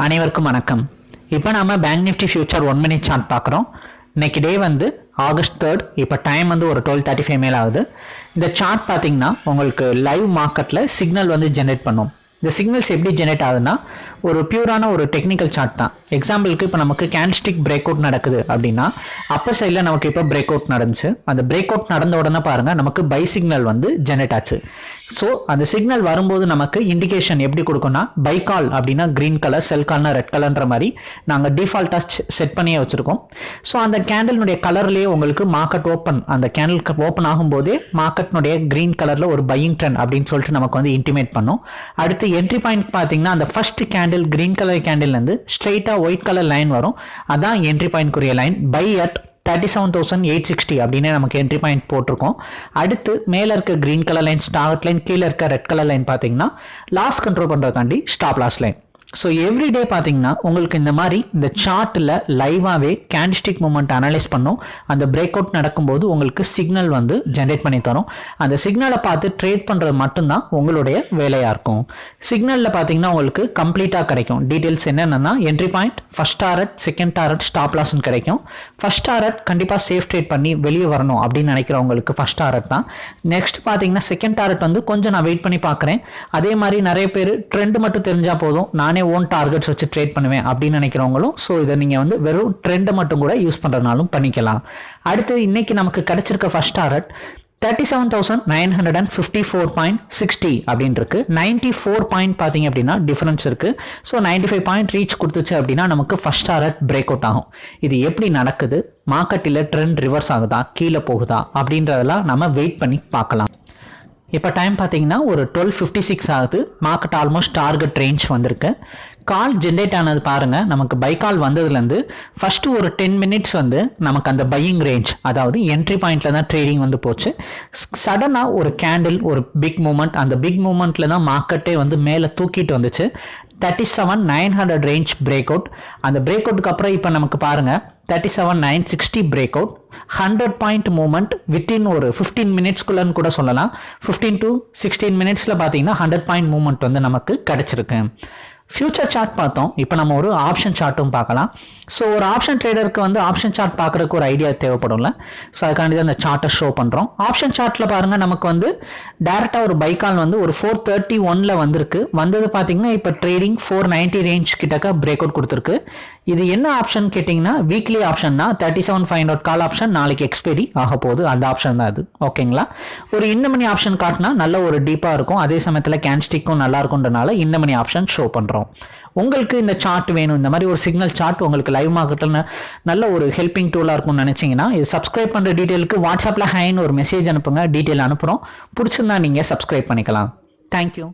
அனைவருக்கும் வணக்கம். இப்போ நாம bank Nifty future one minute chart பார்க்குறோம். இன்னைக்கு டே வந்து ஆகஸ்ட் தேர்ட் இப்போ டைம் வந்து ஒரு டுவெல் தேர்ட்டி ஃபைவ் மேல் ஆகுது. இந்த சார்ட் பார்த்தீங்கன்னா உங்களுக்கு லைவ் மார்க்கெட்டில் சிக்னல் வந்து ஜென்ரேட் பண்ணும். இந்த சிக்னல்ஸ் எப்படி ஜெனரேட் ஆகுதுன்னா ஒரு பியூரான ஒரு டெக்னிக்கல் சார்ட் தான். எக்ஸாம்பிளுக்கு இப்போ நமக்கு கேன்ஸ்டிக் பிரேக் அவுட் நடக்குது அப்படின்னா அப்பர் சைடில் நமக்கு இப்போ பிரேக் அவுட் நடந்துச்சு. அந்த பிரேக் அவுட் நடந்த உடனே பாருங்கள் நமக்கு பை சிக்னல் வந்து ஜெனரேட் ஆச்சு. ஸோ அந்த சிக்னல் வரும்போது நமக்கு இண்டிகேஷன் எப்படி கொடுக்கும்னா பை கால் அப்படின்னா க்ரீன் கலர் செல் கால்னா ரெட் கலர்ன்ற மாதிரி நாங்கள் டிஃபால்ட்டாக செட் பண்ணியே வச்சுருக்கோம். ஸோ அந்த கேண்டலினுடைய கலர்லேயே உங்களுக்கு மார்க்கெட் ஓப்பன் அந்த கேண்டல் ஓப்பன் ஆகும்போதே மார்க்கெட்னுடைய க்ரீன் கலரில் ஒரு பையிங் ட்ரெண்ட் அப்படின்னு சொல்லிட்டு நமக்கு வந்து இன்டிமேட் பண்ணும். அடுத்து என்ட்ரி பாயிண்ட் பார்த்தீங்கன்னா அந்த ஃபர்ஸ்ட் கேண்டில் கிரீன் கலர் கேண்டில்லேருந்து ஸ்ட்ரெயிட்டாக ஒயிட் கலர் லைன் வரும். அதான் entry பாயிண்ட்க்குரிய line buy at thirty seven thousand eight sixty அப்படின்னு நமக்கு என்ட்ரி பாயிண்ட் போட்டிருக்கோம். அடுத்து மேலே இருக்க green colour line start line கீழே இருக்க ரெட் கலர் லைன் பார்த்தீங்கன்னா loss control பண்ணுறதுக்காண்டி stop loss line so everyday பார்த்தீங்கன்னா உங்களுக்கு இந்த மாதிரி இந்த சார்ட்டில் லைவாகவே கேண்டிஸ்டிக் மூமெண்ட் அனலைஸ் பண்ணும். அந்த பிரேக் அவுட் நடக்கும்போது உங்களுக்கு சிக்னல் வந்து ஜென்ரேட் பண்ணி தரும். அந்த சிக்னலை பார்த்து ட்ரேட் பண்ணுறது மட்டும்தான் உங்களுடைய வேலையாக இருக்கும். சிக்னலில் பார்த்தீங்கன்னா உங்களுக்கு கம்ப்ளீட்டாக கிடைக்கும். டீட்டெயில்ஸ் என்னென்னா entry point first target second target stop லாஸ்ன்னு கிடைக்கும். ஃபஸ்ட் டாரட் கண்டிப்பாக சேஃப் ட்ரேட் பண்ணி வெளியே வரணும் அப்படின்னு நினைக்கிறவங்களுக்கு ஃபஸ்ட் டாரட் தான். நெக்ஸ்ட் பார்த்தீங்கன்னா செகண்ட் டாரட் வந்து கொஞ்சம் நான் வெயிட் பண்ணி பார்க்குறேன் அதே மாதிரி நிறைய பேர் ட்ரெண்ட் மட்டும் தெரிஞ்சால் போதும். நானே ஓன் டார்கெட்ஸ் வச்சு ட்ரேட் பண்ணுவேன் அப்படின்னு நினைக்கிறவங்களும் ஸோ இதை நீங்கள் வந்து வெறும் ட்ரெண்டை மட்டும் கூட யூஸ் பண்ணுறதுனாலும் பண்ணிக்கலாம். அடுத்து இன்னைக்கு நமக்கு கிடச்சிருக்க first target thirty seven thousand nine hundred and fifty four point sixty அப்படின்னு இருக்கு. நைன்டி ஃபோர் பாயிண்ட் பார்த்தீங்க அப்படின்னா டிஃபரன்ஸ் இருக்கு. So ninety five point reach கொடுத்துச்சு அப்படின்னா நமக்கு ஃபர்ஸ்ட் டாரட் பிரேக் அவுட் ஆகும். இது எப்படி நடக்குது? மார்க்கெட்டில் ட்ரெண்ட் ரிவர்ஸ் ஆகுதா? கீழே போகுதா? அப்படின்றதெல்லாம் நம்ம வெயிட் பண்ணி பார்க்கலாம். இப்போ டைம் பார்த்தீங்கன்னா ஒரு டுவெல் ஃபிஃப்டி சிக்ஸ் ஆகுது. மார்க்கெட் ஆல்மோஸ்ட் டார்கெட் ரேஞ்ச் வந்திருக்கு. கால் ஜென்ரேட் ஆனது பாருங்கள் நமக்கு பை கால் வந்ததுலேருந்து ஃபஸ்ட்டு ஒரு டென் மினிட்ஸ் வந்து நமக்கு அந்த பையிங் ரேஞ்ச் அதாவது என்ட்ரி பாயிண்டில் தான் ட்ரேடிங் வந்து போச்சு. சடனாக ஒரு கேண்டில் ஒரு பிக் மூமெண்ட் அந்த பிக் மூமெண்ட்டில் தான் மார்க்கெட்டே வந்து மேலே தூக்கிட்டு வந்துச்சு. Thirty seven nine hundred range break out அந்த பிரேக் அவுட்டுக்கு அப்புறம் இப்போ நமக்கு பாருங்கள் thirty seven nine sixty break out hundred point moment within ஒரு ஃபிஃப்டீன் மினிட்ஸ்குள்ளன்னு கூட சொல்லலாம். ஃபிஃப்டீன் டு சிக்ஸ்டீன் மினிட்ஸில் பார்த்தீங்கன்னா ஹண்ட்ரட் பாயிண்ட் மூமெண்ட் வந்து நமக்கு கிடச்சிருக்கு. ஃபியூச்சர் சார்ட் பார்த்தோம். இப்போ நம்ம ஒரு ஆப்ஷன் சார்ட்டும் பார்க்கலாம். ஸோ ஒரு ஆப்ஷன் ட்ரேடருக்கு வந்து ஆப்ஷன் சார்ட் பார்க்குறதுக்கு ஒரு ஐடியா தேவைப்படும்ல. ஸோ அதுக்காண்டி தான் அந்த சார்ட்டை ஷோ பண்ணுறோம் ஆப்ஷன் சார்ட்டில் பாருங்கள் நமக்கு வந்து டேரெக்டாக ஒரு பைக்கால் வந்து ஒரு ஃபோர் தேர்ட்டி ஒனில் வந்திருக்கு. வந்தது பார்த்தீங்கன்னா இப்போ ட்ரேடிங் ஃபோர் நைன்ட்டி ரேஞ்ச் கிட்டக்க பிரேக் அவுட் கொடுத்துருக்கு. இது என்ன ஆப்ஷன் கேட்டிங்கன்னா weekly ஆப்ஷன்னா thirty seven five hundred call option நாளைக்கு எக்ஸ்பைரி ஆக போகுது. அந்த ஆப்ஷன் தான் அது ஓகேங்களா ஒரு இந்த மணி ஆப்ஷன் காட்டினா நல்ல ஒரு டீப்பாக இருக்கும். அதே சமயத்தில் கேன்ஸ்டிக்கும் நல்லா இருக்குன்றனால இந்த மணி ஆப்ஷன் ஷோ பண்ணுறோம் உங்களுக்கு இந்த சார்ட் வேணும். இந்த மாதிரி ஒரு சிக்னல் சார்ட் உங்களுக்கு லைவ் மார்க்கெட்டில் நல்ல ஒரு ஹெல்பிங் டூலாக இருக்கும்னு நினச்சிங்கன்னா இது சப்ஸ்கிரைப் பண்ணுற டீட்டெயிலுக்கு வாட்ஸ்அப்பில் ஹைன்னு ஒரு மெசேஜ் அனுப்புங்க. டீட்டெயில் அனுப்புகிறோம் பிடிச்சிருந்தா நீங்கள் சப்ஸ்கிரைப் பண்ணிக்கலாம். தேங்க்யூ